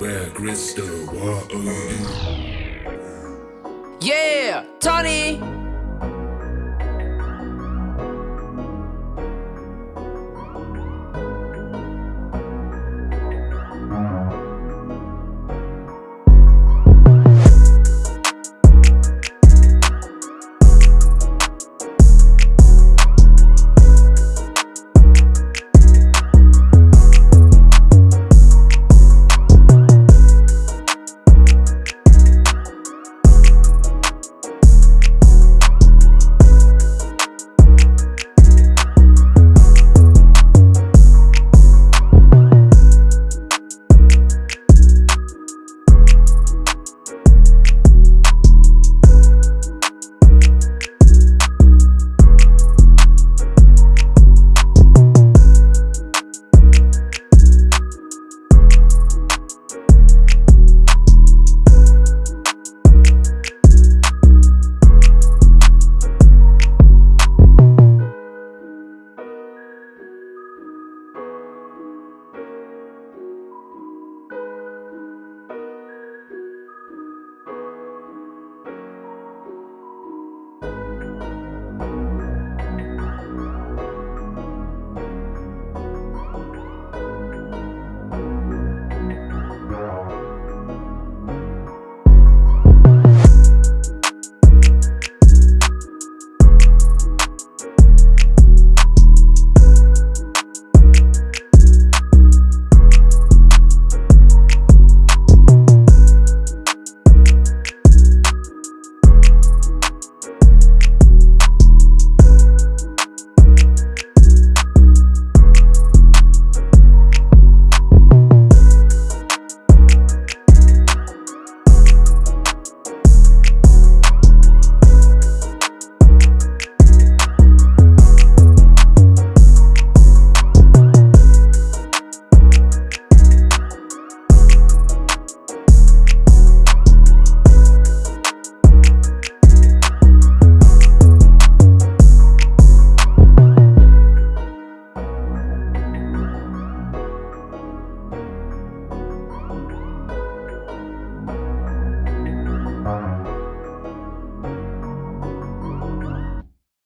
Where crystal water. Yeah, Tony.